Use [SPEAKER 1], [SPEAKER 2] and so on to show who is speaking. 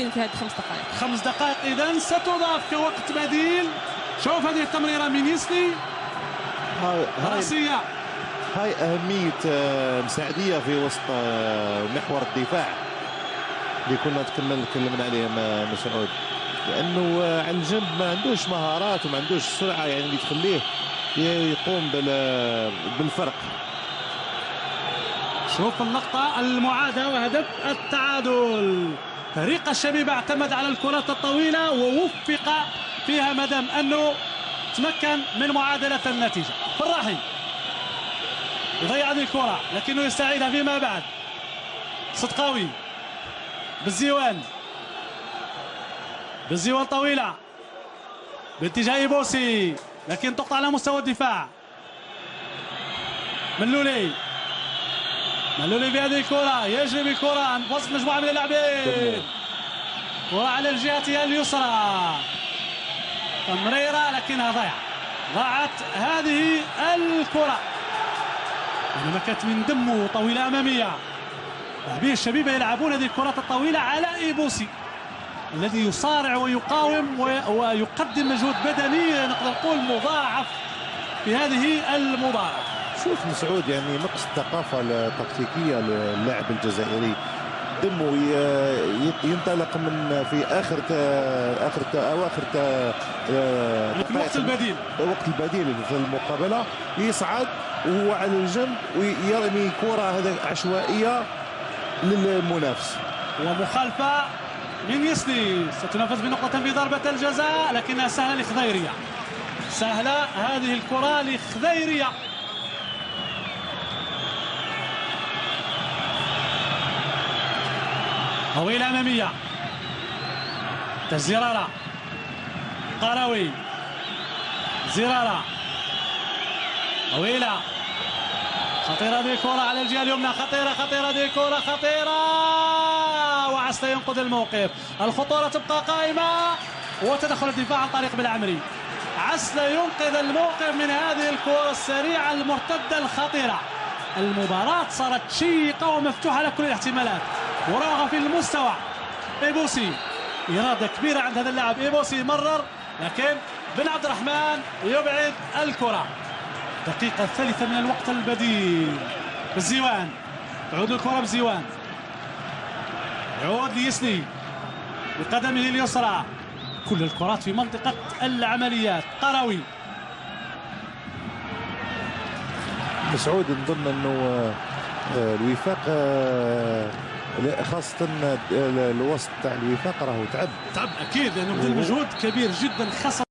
[SPEAKER 1] في هذه الخمس دقائق.
[SPEAKER 2] خمس دقائق. اذا ستضاف كوقت بديل. شوف هذه التمريرة من يسلي
[SPEAKER 3] رأسية. هاي أهمية آه، مساعدية في وسط آه، محور الدفاع. اللي كنا تكلمنا تكلمنا عليه مسعود لأنه آه، على الجنب ما عندوش مهارات وما عندوش سرعة يعني اللي تخليه يقوم بال- بالفرق.
[SPEAKER 2] شوف اللقطة المعادة وهدف التعادل. فريق الشبيبة اعتمد على الكرات الطويلة ووفق فيها مدام أنه تمكن من معادلة النتيجة. فراحي يضيع هذه الكرة لكنه يستعيدها فيما بعد. صدقاوي بالزيوان. بالزيوان طويلة. باتجاه بوسي لكن تقطع على مستوى الدفاع. ملولي ملولي بهذه الكرة يجري بالكرة وسط مجموعة من اللاعبين. كرة على الجهة اليسرى. تمريرة لكنها ضيعة ضاعت هذه الكرة. كانت من دمه طويلة أمامية. لاعبي الشبيبة يلعبون هذه الكرات الطويلة على إيبوسي الذي يصارع ويقاوم ويقدم مجهود بدني. نقدر نقول مضاعف في هذه المباراة.
[SPEAKER 3] شوف مسعود يعني نقص الثقافة التكتيكية للاعب الجزائري. دمه ينطلق من في آخر تا- آخر تا- أواخر تا- آه، دقائق
[SPEAKER 2] البديل.
[SPEAKER 3] الوقت البديل في المقابلة. يصعد وهو على الجنب ويرمي كرة هذا عشوائية للمنافس.
[SPEAKER 2] ومخالفة من يسلي ستنفذ بنقطة في ضربة الجزاء لكنها سهلة لخضيرية سهلة هذه الكرة لخضيرية طويلة أمامية. زرارة. قروي. زرارة. طويلة. خطيرة هذه الكرة على الجهة اليمنى. خطيرة خطيرة هذه الكرة خطيرة. وعسى ينقذ الموقف. الخطورة تبقى قائمة. وتدخل الدفاع عن طريق بالعمري عسى ينقذ الموقف من هذه الكرة السريعة المرتدة الخطيرة. المباراة صارت شيقة ومفتوحة على كل الاحتمالات. مراوغة في المستوى. إيبوسي إرادة كبيرة عند هذا اللاعب. إيبوسي مرر لكن بن عبد الرحمن يبعد الكرة. الدقيقة الثالثة من الوقت البديل. بالزيوان تعود الكرة بزيوان. يعود ليسلي بقدمه اليسرى. كل الكرات في منطقة العمليات قروي.
[SPEAKER 3] مسعود نظن أنه الوفاق آه، خاصة آه، الوسط تاع الوفاق راهو تعب.
[SPEAKER 2] تعب أكيد لأنه بذل مجهود كبير جدا خسر